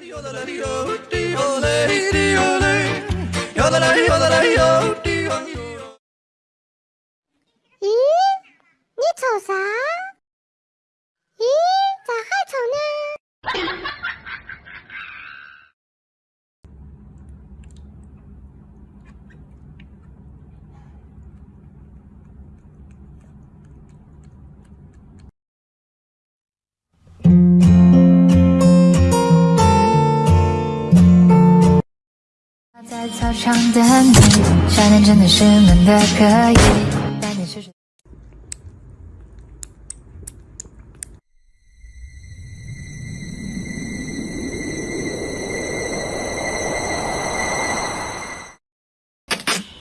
Yodalay, yodalay, yodalay, yodalay, yodalay, yodalay,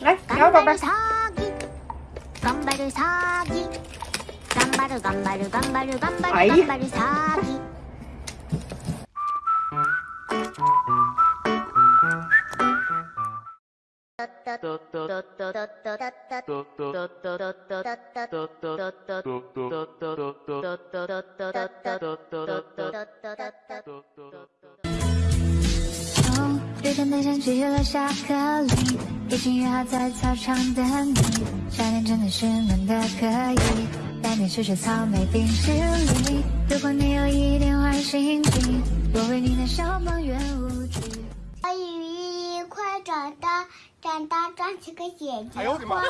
来，摇宝贝儿。頑張る詐欺頑張る頑張る頑張る頑張哎呀 る頑張る詐欺哦，雨天的天气落下颗粒，一起约好在操场等你。夏天真的是闷的可以，带你吃吃草莓冰淇淋。如果你有一点坏心情，我为你弹小邦圆舞曲。小雨快长大，长大长起个姐姐哎呦我的妈花，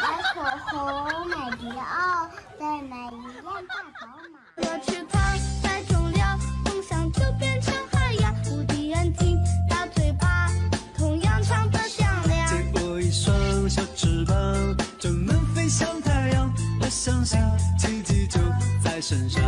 买口红，买迪奥，再买一辆大宝马。梦想就变成海洋。无敌眼睛，大嘴巴，同样唱得响亮。借我一双小翅膀，就能飞向太阳。我相信奇迹就在身上。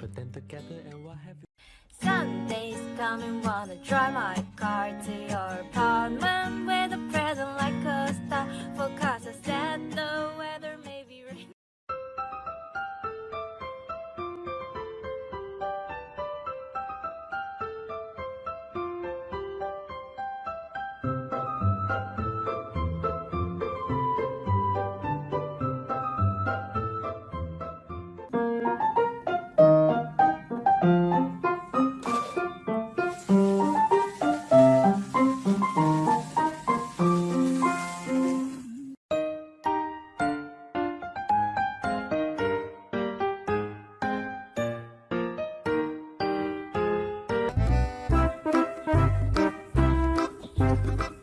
Put them together and what have you? Sunday's coming, wanna drive my car to your apartment with a present like a star. Forecast I said the You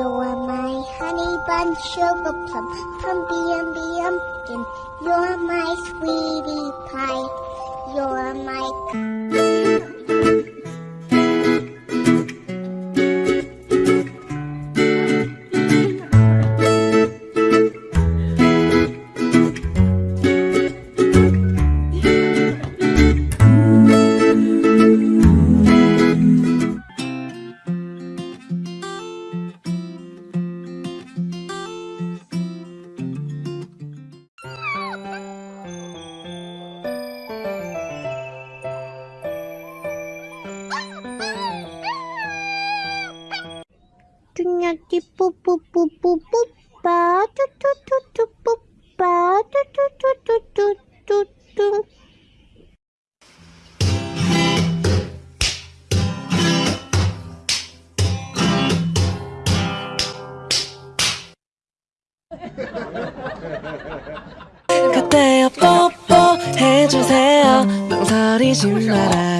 are my honey bun, sugar plum, pumpy umby umpkin. You're my sweetie pie. You're my. 그때요 뽀뽀 해주세요. 망설이지 말아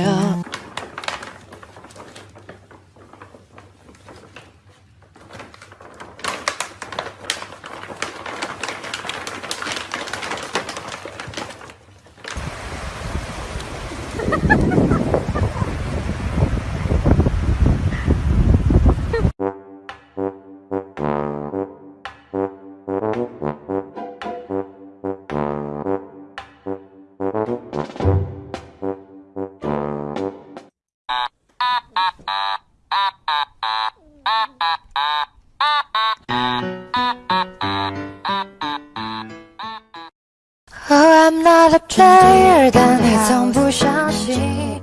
I'm not a player，但你从不相信。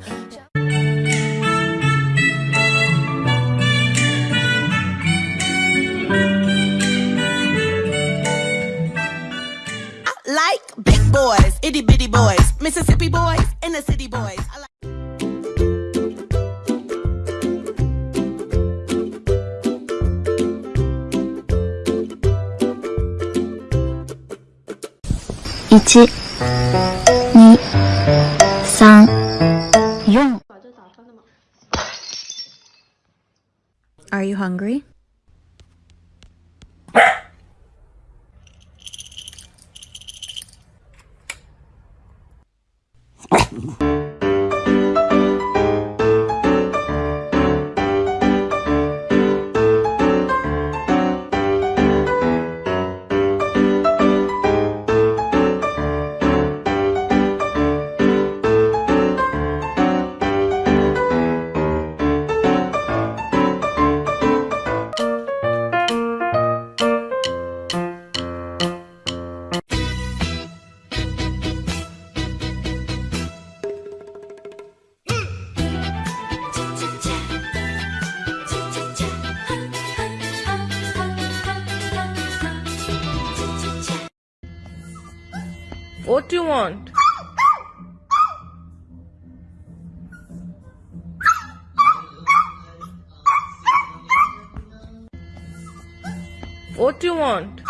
like big boys, itty bitty boys, Mississippi boys, and the city boys. I like Are you hungry? What do you want? What do you want?